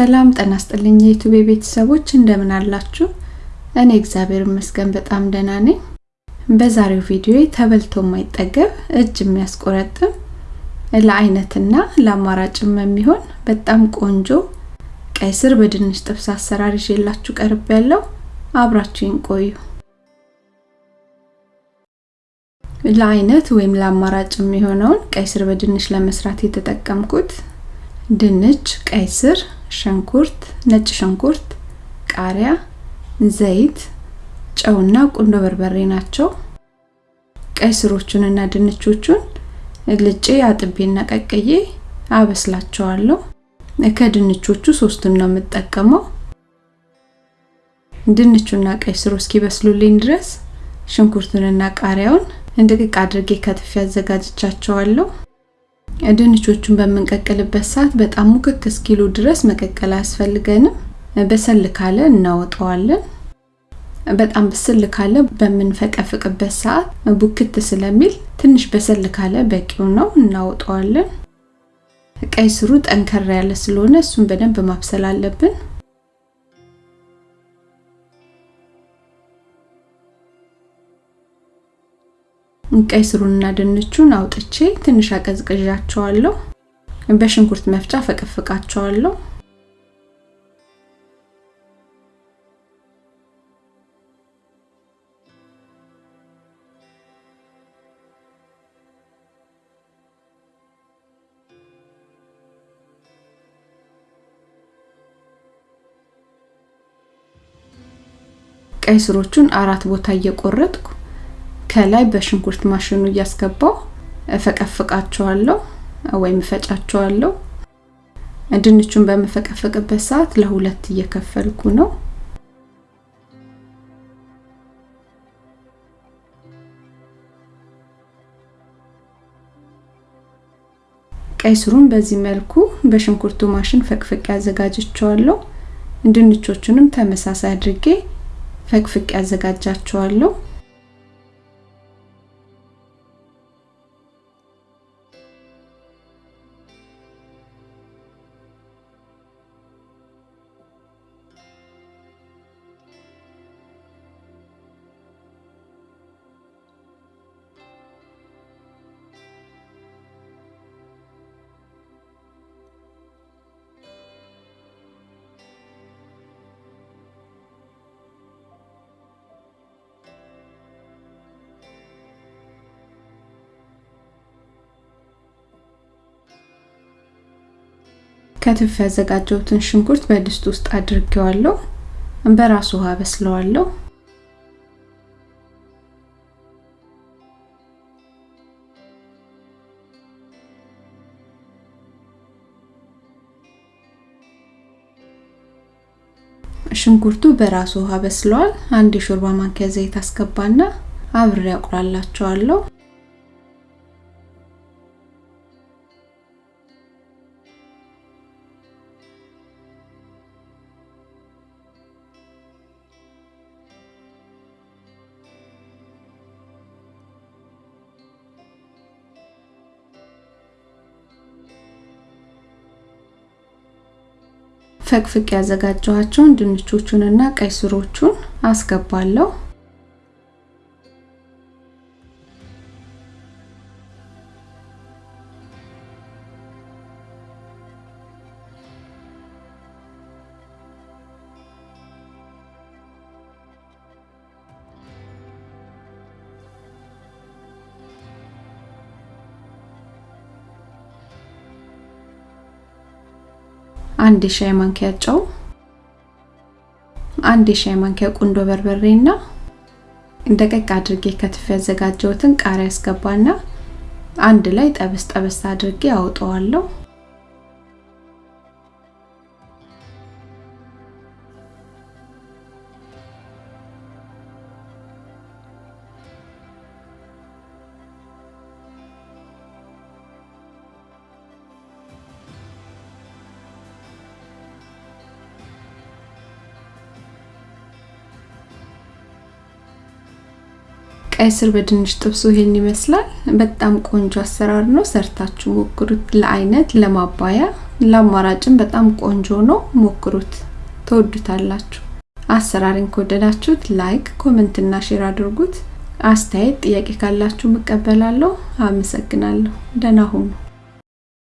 ሰላም ጤና ይስጥልኝ የዩቲዩብ ቤተሰቦች እንደምን አላችሁ? እኔ እግዚአብሔር ይመስገን በጣም ደህና ነኝ። በዛሬው ቪዲዮ ተበልቶ የማይጠገብ እጅ የሚያስቆረጥም ለአይነትና ለአማራጭም የሚሆን በጣም ቆንጆ ቀይ ስር በድንች ጥብስ አሰራር ይዤላችሁ ቀርብ ያለው አብራችሁን ቆዩ። ለአይነት ወይም ለአማራጭ የሚሆነውን ቀይ ስር በድንች ለመስራት የተጠቀምኩት ድንች፣ ቀይ ስር፣ ሽንኩርት፣ ነጭ ሽንኩርት፣ ቃሪያ፣ ዘይት፣ ጨውና ቁንዶ በርበሬ ናቸው። ቀይ ስሮቹንና ድንቾቹን ልጬ አጥቤና ቀቅዬ አበስላቸዋለሁ። ከድንቾቹ ሶስቱን ነው የምጠቀመው። ድንቹና ቀይ ስሩ እስኪበስሉልኝ ድረስ ሽንኩርቱንና ቃሪያውን እንድቅቅ አድርጌ ከትፌ አዘጋጅቻቸዋለሁ። ድንቾቹን በምንቀቅልበት ሰዓት በጣም ሙክክ እስኪሉ ድረስ መቀቀል አያስፈልገንም። በሰል ካለ እናወጣዋለን። በጣም በስል ካለ በምንፈቀፍቅበት ሰዓት ቡክት ስለሚል ትንሽ በሰል ካለ በቂው ነው፣ እናወጣዋለን። ቀይ ስሩ ጠንከር ያለ ስለሆነ እሱን በደንብ ማብሰል አለብን። ቀይ ስሩንና ድንቹን አውጥቼ ትንሽ አቀዝቅዣቸዋለሁ። በሽንኩርት መፍጫ ፈቀፍቃቸዋለሁ። ቀይ ስሮቹን አራት ቦታ እየቆረጥኩ ከላይ በሽንኩርት ማሽኑ እያስገባው እፈቀፍቃቸዋለሁ ወይም እፈጫቸዋለሁ። ድንቹን በመፈቀፈቅበት ሰዓት ለሁለት እየከፈልኩ ነው። ቀይ ስሩን በዚህ መልኩ በሽንኩርቱ ማሽን ፈቅፍቄ አዘጋጅቸዋለሁ። ድንቾቹንም ተመሳሳይ አድርጌ ፈቅፍቄ አዘጋጃቸዋለሁ። ከትፍ ያዘጋጀሁትን ሽንኩርት በድስት ውስጥ አድርጌዋለሁ። በራሱ ውሃ በስለዋለሁ። ሽንኩርቱ በራሱ ውሃ በስለዋል። አንድ የሾርባ ማንኪያ ዘይት አስገባና አብሬ አቁላላቸዋለሁ። ፈቅፍቅ ያዘጋጀኋቸውን ድንቾቹንና ቀይ ስሮቹን አስገባለሁ። አንድ የሻይ ማንኪያ ጨው፣ አንድ የሻይ ማንኪያ ቁንዶ በርበሬና ደቀቅ አድርጌ ከትፍ ያዘጋጀሁትን ቃሪያ አስገባና አንድ ላይ ጠበስ ጠበስ አድርጌ አውጠዋለሁ። ቀይ ስር በድንች ጥብሱ ይሄን ይመስላል። በጣም ቆንጆ አሰራር ነው። ሰርታችሁ ሞክሩት። ለአይነት ለማባያ ለአማራጭም በጣም ቆንጆ ነው። ሞክሩት፣ ትወዱታላችሁ። አሰራሩን ከወደዳችሁት like፣ comment እና share አድርጉት። አስተያየት፣ ጥያቄ ካላችሁ እቀበላለሁ። አመሰግናለሁ። ደህና ሁኑ።